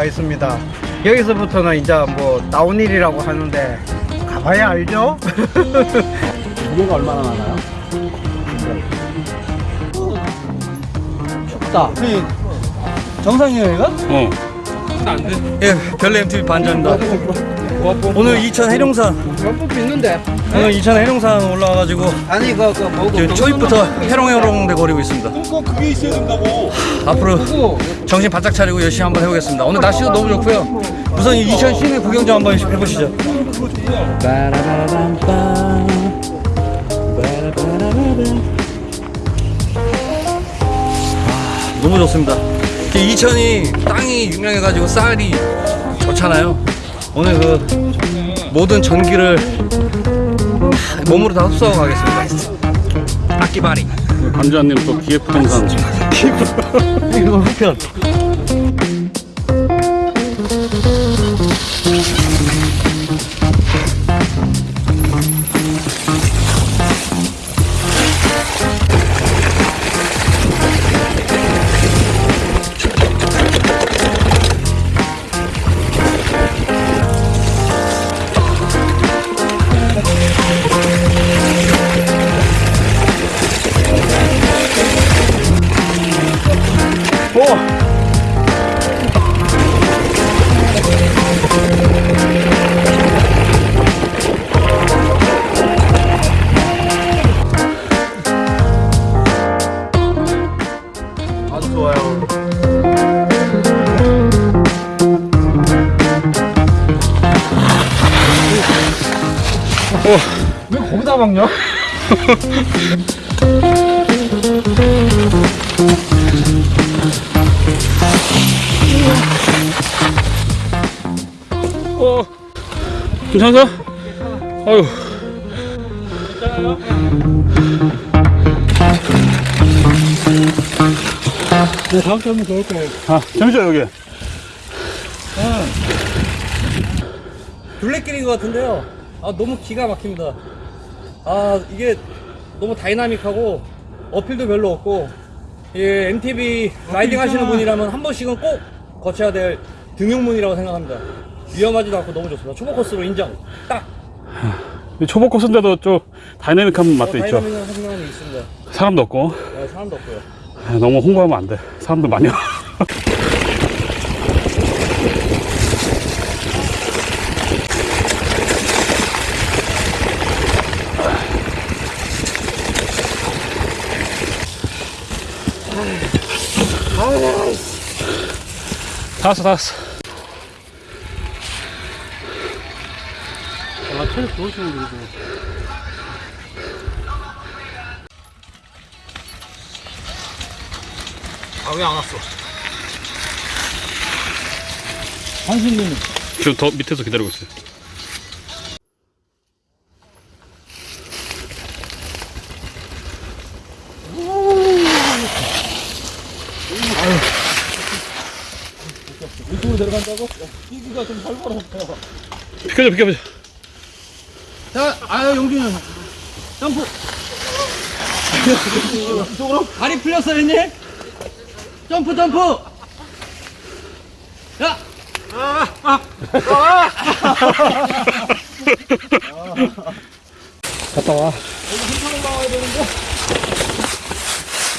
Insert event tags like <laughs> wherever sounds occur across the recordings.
11m에 지금 와 있습니다. 여기서부터는 이제 뭐 다운힐이라고 하는데 가봐야 알죠? 무게가 얼마나 나나요? 춥다. 정상이에요, 여기가? 어. 예, 별내 MTV 반전입니다. 오늘 이천 해룡산, 몇분 있는데? 오늘 이천 해룡산 올라와가지고 아니 그, 그 뭐고 지금 초입부터 해롱해롱 대 거리고 있습니다. 그게 있어야 된다고. 앞으로 정신 바짝 차리고 열심히 한번 해보겠습니다. 오늘 날씨도 너무 좋고요. 우선 이 이천 시내 구경 좀 한번 해보시죠. 아, 너무 좋습니다. 이 이천이 땅이 유명해가지고 쌀이 좋잖아요. 오늘 그 모든 전기를 몸으로 다 흡수하고 가겠습니다. 악기바리. 관주한님 또 기획 부동산 이거 후편. 괜찮아? 아유 네, 다음 주에 한번 더 올까요? 아 재밌죠 여기 둘레길인 것 같은데요. 아 너무 기가 막힙니다. 아 이게 너무 다이나믹하고 uphill도 별로 없고 예 MTB riding 하시는 분이라면 한 번씩은 꼭 거쳐야 될 등용문이라고 생각합니다. 위험하지도 않고 너무 좋습니다. 초보 코스로 인정. 딱이 초보 코스인데도 좀 다이내믹한 맛도 어, 있죠 다이나믹한 성향이 있습니다. 사람도 없고 네, 사람도 없고요. 아, 너무 홍보하면 안 돼 사람들 많이 와 <laughs> 다 왔어 다 왔어 체력 좋으시네, 그래도. 아왜 안 왔어? 한신님, 지금 더 밑에서 기다리고 있어요 이쪽으로 내려간다고? 뛰기가 좀 활발하네요. 비켜줘 비켜줘 자, 아유 용준이 형. 점프. 이쪽으로 다리 풀렸어 형님. 점프 점프. 야. 갔다 와.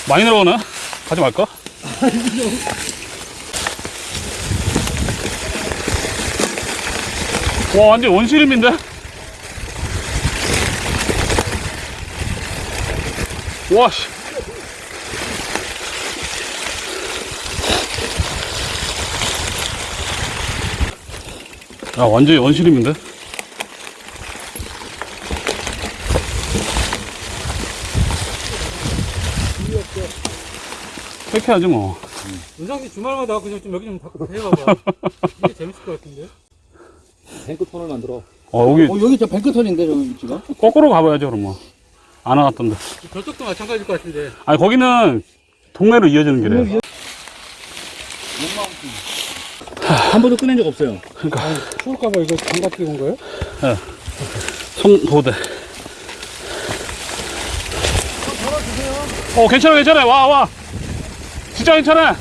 많이 내려오나? 가지 말까? 와 완전 원시림인데? 와씨 야 완전히 원시림인데? 팩해야지 뭐 은상 씨 주말마다 그냥 좀 여기 좀 자꾸 <laughs> 해봐봐. 이게 재밌을 것 같은데? 뱅크톤을 만들어. 어 여기 어, 여기 저 뱅크톤인데, 저기 위치가? 거꾸로 가봐야죠 그럼 뭐 안 와갔던데. 저쪽도 마찬가지일 것 같은데. 아니 거기는 동네로 이어지는 길이에요. 한 번도 꺼낸 적 없어요. 그러니까. 추울까봐 이거 장갑 끼고 온 거예요? 손도대. 어 괜찮아 괜찮아. 와 와. 진짜 괜찮아. 어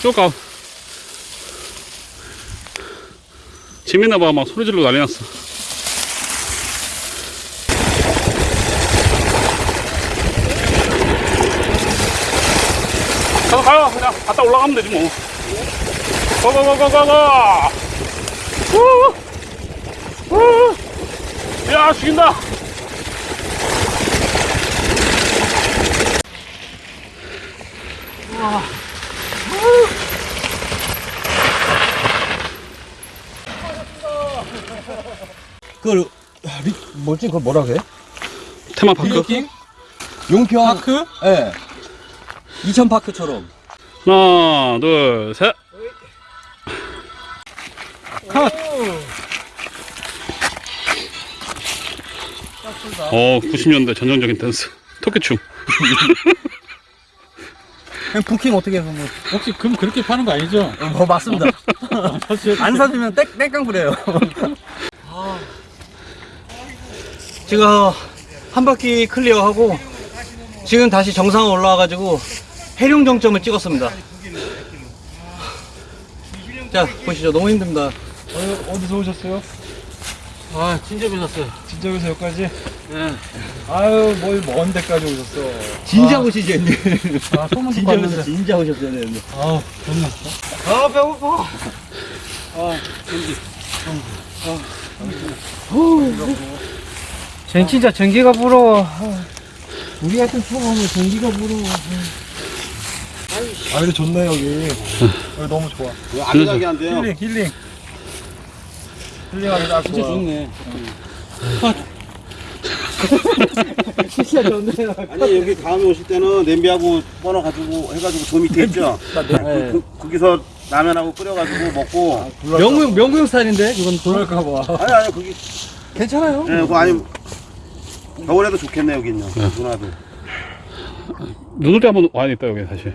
쭉 가. 재밌나 봐. 막 소리 지르고 난리 났어. 가서 가요. 그냥 갔다 올라가면 되지 뭐. 우! 야 죽인다. 그 뭐지? 그거 뭐라 그래? 테마파크. 빌리킹? 용평 파크? 예. 네. 이천 파크처럼. 하나, 둘, 셋. 컷. 어, 90년대 전형적인 댄스. 토끼춤. <laughs> 그냥 부킹 어떻게 해서 뭐? 혹시 금 그렇게 파는 거 아니죠? 뭐 맞습니다. <laughs> 안 사주면 땡 땡깡 부려요. <laughs> 지금 한 바퀴 클리어하고 지금 다시 정상 올라와 가지고 해룡 정점을 찍었습니다. 자 보시죠 너무 힘듭니다. 어, 어디서 오셨어요? 아 진짜 빛났어요. 진짜에서 여기까지? 네. 아유 뭘 먼 데까지 오셨어 진짜 오시죠 이제. 아 소문 듣고 왔는데 진짜 오셨어야 되는데. 아우 좋네 아 배고파. 전 진짜 전기가 부러워. 우리 같은 초보면 전기가 부러워. 아 근데 좋네 여기 여기 너무 좋아 아기자기한데요. 힐링 힐링 힐링하기 딱 진짜 좋아 좋네. 진짜 좋네요. 아니 여기 다음에 오실 때는 냄비하고 뻗어 가지고 해가지고 저 밑에 있죠. 네. 그, 거기서 라면하고 끓여가지고 먹고. 명구 명구형 스타일인데 이건 그럴까봐 아니 아니 거기 괜찮아요. 예, 그거 아니 겨울에도 좋겠네 여기는요. 누나도. 눈올때 한번 와야겠다, 여기 다시.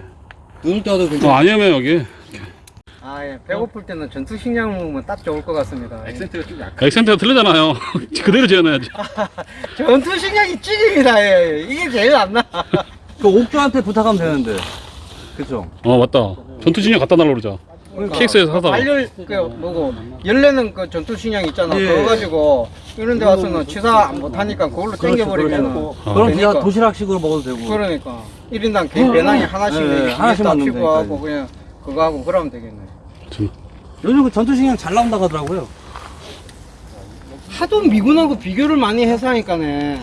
눈을 떠도 어, 괜찮아. 아니면 여기. 아, 예. 배고플 때는 전투 식량 먹으면 딱 좋을 것 같습니다. 예. 액센트가 좀 약해. 액센트가 틀리잖아요. <laughs> 그대로 지어놔야지. <laughs> 전투 식량이 찌입니다. 예. 이게 제일 안 나. <laughs> 그 옥주한테 부탁하면 되는데. 그쵸? 어, 맞다. 전투진영 갖다 달라고 그러자. KX에서 사다가. 발열 그 뭐고 열내는 그 전투 식량 있잖아. 예. 그거 가지고 이런 데 와서는 취사 못 하니까 그걸로 땡겨버리면은 그럼 그러니까. 그냥 도시락식으로 먹어도 되고. 그러니까 1인당 개 배낭이 하나씩 예, 네, 하나씩 딱 만들면 피고 하고. 그냥 그거 하고 그러면 되겠네. 요즘 그 전투식량 잘 나온다고 하더라고요. 하도 미군하고 비교를 많이 해서 하니까네.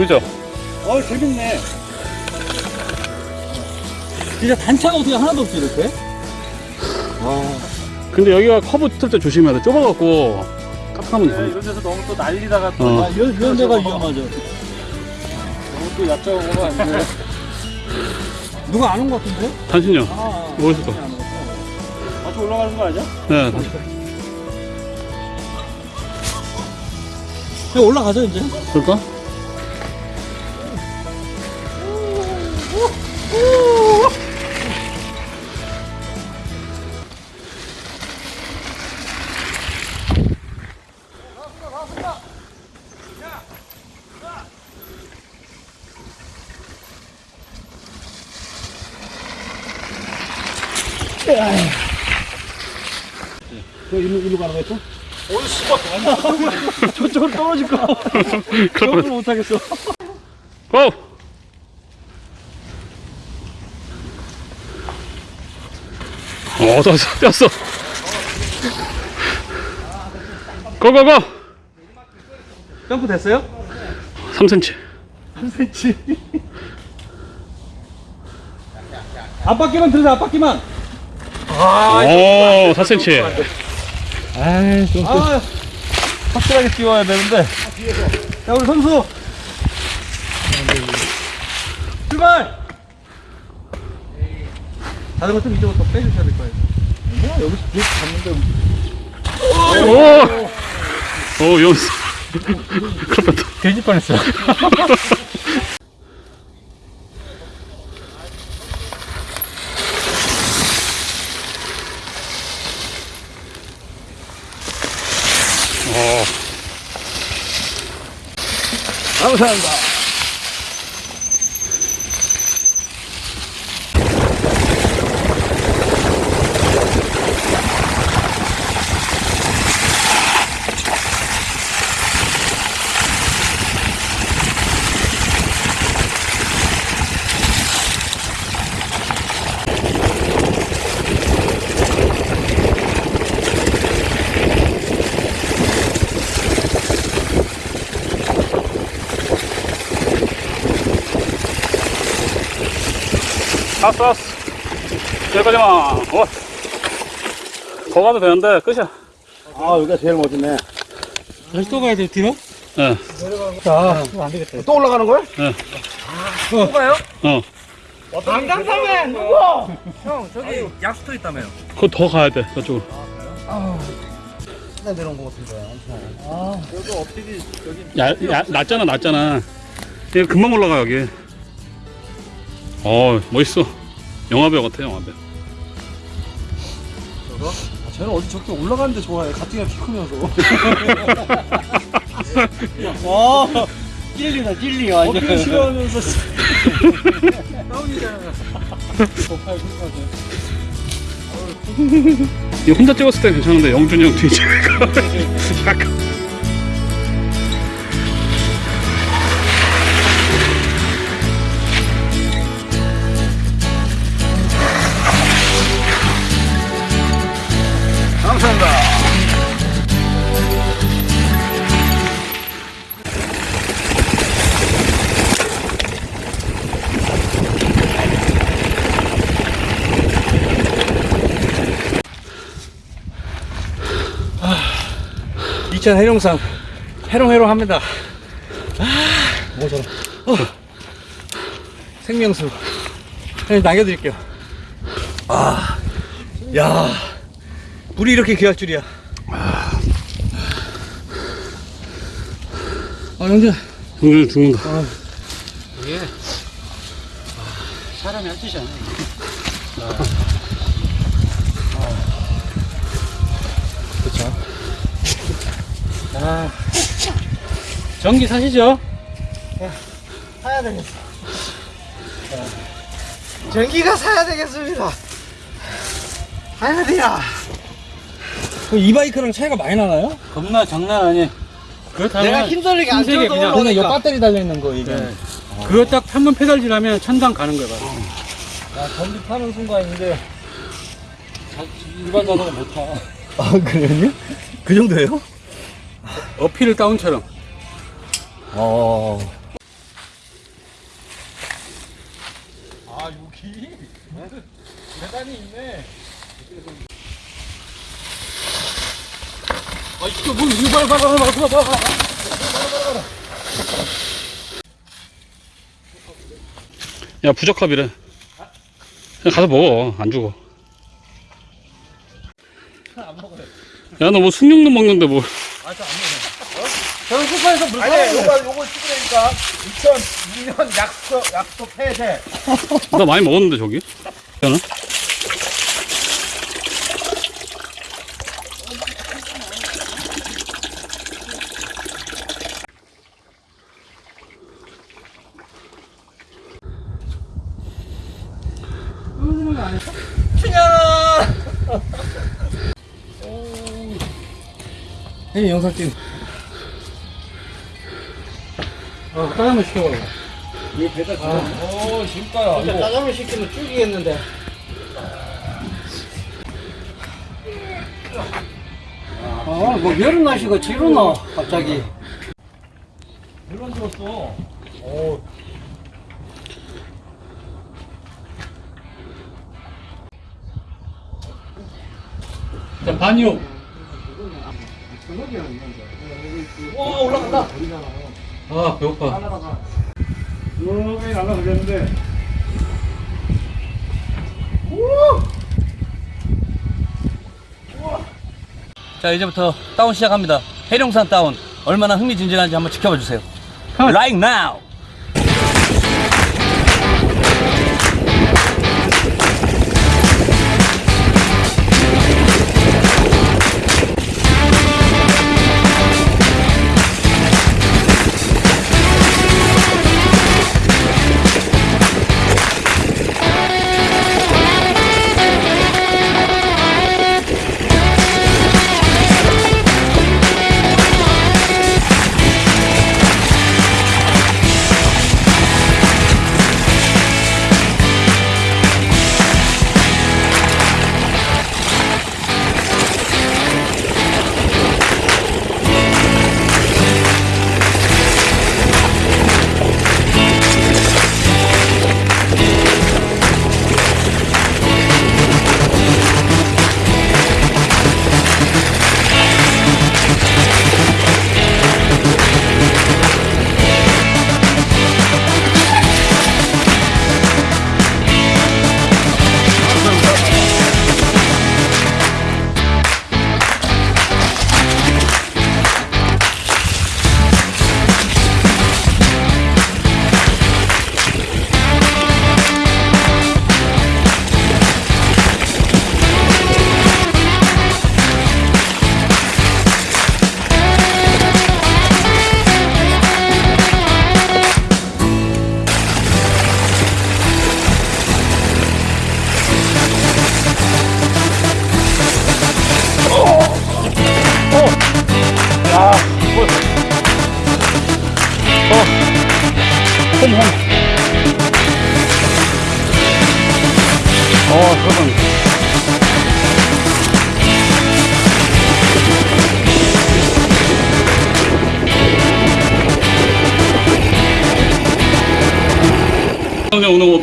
아, 재밌죠? 어, 재밌네. 진짜 단차가 어떻게 하나도 없지, 이렇게? 근데 여기가 커브 틀때 조심해야 돼. 좁아갖고 깜깜하면 돼. 이런 데서 너무 또 날리다가 어. 아, 이런, 이런 데가 위험하죠. 너무 또 얕잡아보면 안 돼. 누가 안온것 같은데? 단신형. 아, 어디서 또? 같이 올라가는 거 아니야? 네. 그냥 올라가죠, 이제. 그럴까? 저쪽으로 떨어질 거. 저걸 뻔 못하겠어. 고! 어, 떴어, 떴어. 고고고! 점프 됐어요? 3cm. 3cm. <laughs> 앞바퀴만 들으세요, 앞바퀴만. 아, 오, 4cm. 아이, 좀. 아, 확실하게 띄워야 되는데. 자, 우리 선수. 출발! 자전거 좀 이쪽으로 더 빼주셔야 될 거예요. 뭐, 여기서 계속 잡는데. 오! 오, 여기서. <laughs> 큰일 났다. 돼질 뻔했어. <laughs> 감사합니다. 왔어. 여기까지만. 어. 더 가도 되는데, 끝이야. 아 여기가 제일 멋있네. 다시 또 가야 돼, 뒤로? 예. 자, 안 되겠다. 또 올라가는 거야? 또 가요? 어. 강강사면 누구? 형, 저기 약수터 있다며요. 그거 더 가야 돼, 저쪽으로. 나 내려온 거 같은데. 여기 업데이 여기 야, 야, 낮잖아, 낮잖아. 이거 금방 올라가, 여기. 어, 멋있어. 영화배우 같아, 영화배우. 아, 쟤는 어디 저렇게 올라가는데 좋아해. 가뜩이나 키 크면서. <laughs> 어, 찔리다, 찔리, 완전. 어떻게 싫어하면서. <laughs> 이거 혼자 찍었을 때 괜찮은데, 영준이 형. 약간. <laughs> 이천 해룡산 해롱해롱 합니다. 아, 뭐 저런. 어. 생명수. 그냥 남겨드릴게요. 아, 야, 물이 이렇게 귀할 줄이야. 아, 영준. 영준이 죽는다. 사람이 할 짓이 아니야. 아, 전기 사시죠? 사야 되겠어. 전기가 사야 되겠습니다. 사야 돼야. 이 바이크랑 차이가 많이 나나요? 겁나 장난 아니에요. 그렇다면 내가 힘들게 안 줘도 그냥- 그냥 이. 배터리 달려있는 거, 이게. 네. 그거 딱 한 번 페달질하면 천당 가는 거야. 바로. 아, 전기 타는 순간인데. 일반 자동은 못 타. 아, 그래요? 그 정도예요? 어필을 다운처럼. 어. 야, 부적합이래. 그냥 가서 먹어. 안 죽어. 야, 너 뭐 숭늉도 먹는데 뭐. 저 는 쿠파에서 물 아니, 요거, 요거 찍으라니까. 2002년 약속, 약속 폐쇄. 나 많이 먹었는데, 저기. 야는? 형님 영상 찍. 어, 짜장면 시켜봐. 오, 진짜요. 진짜 짜장면 시키면 죽이겠는데. 아, 뭐 여름 날씨가 지루나 갑자기. 물론 죽었어. 자, 반이요. 와, 올라간다. 아 배고파. 여기 날라가겠는데. 자 이제부터 다운 시작합니다. 해룡산 다운. 얼마나 흥미진진한지 한번 지켜봐 주세요. Right now.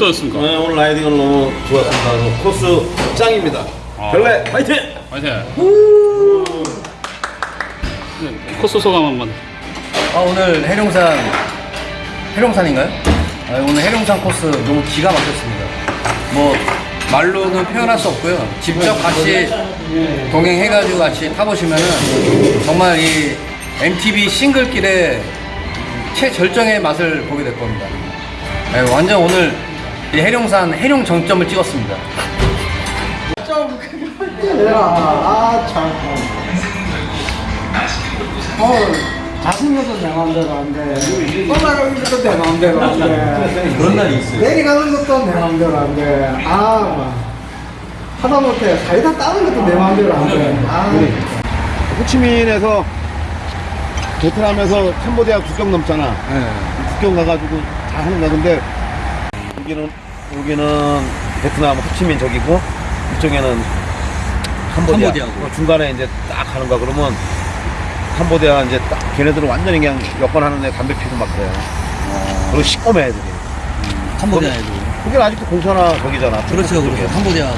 어떠셨습니까? 네, 오늘 라이딩은 너무 좋았습니다. 코스 짱입니다. 별래 파이팅! 화이팅! 네, 코스 소감 한번. 아, 오늘 해룡산 해룡산인가요? 아, 오늘 해룡산 코스 너무 기가 막혔습니다. 뭐 말로는 표현할 수 없고요. 직접 같이 동행해가지고 같이 타보시면은 정말 이 MTB 싱글길의 최절정의 맛을 보게 될 겁니다. 네, 완전 오늘 이 해룡산 해룡 정점을 찍었습니다. 아, 참. 어, 자승여도 내 마음대로 안 돼. 올라가는 것도 내 마음대로 안 돼. 그런 날이 있어요. 내려가는 것도 내 마음대로 안 돼. 아, 막. 하다못해 사이다 따는 것도 내 마음대로 안 돼. 아, 호치민에서 베트남에서 캄보디아 국경 넘잖아. 국경 가가지고 다 하는 거야. 근데 여기는 여기는 베트남 호치민 저기고 이쪽에는 캄보디아. 캄보디아고. 어, 중간에 이제 딱 가는 거야. 그러면 캄보디아 이제 딱 걔네들은 완전히 그냥 여권 하는데 담배 피고 막 그래요. 그리고 시꺼매 애들이. 캄보디아에도. 그게 아직도 공산화 거기잖아. 그렇죠, 그렇죠. 캄보디아.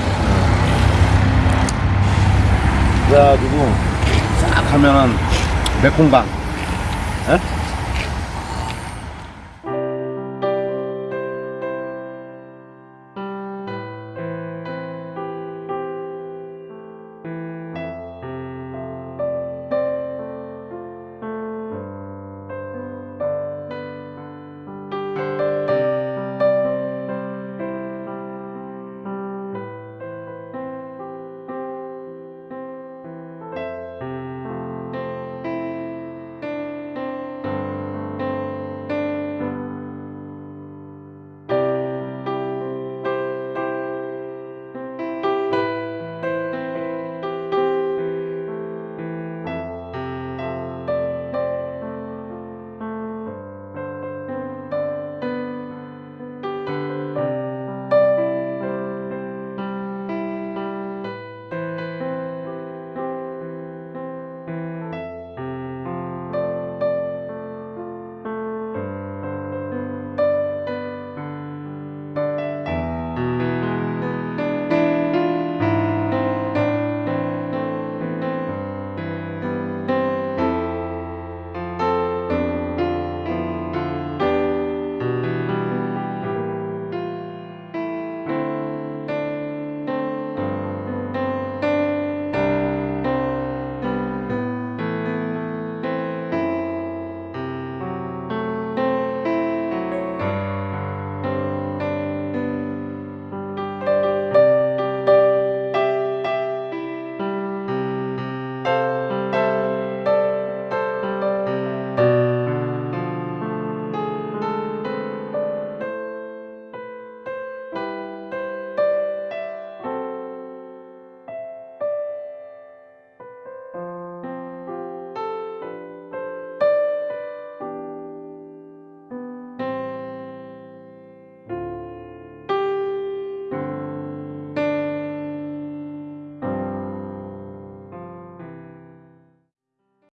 그래가지고 싹 가면은 메콩강, 예?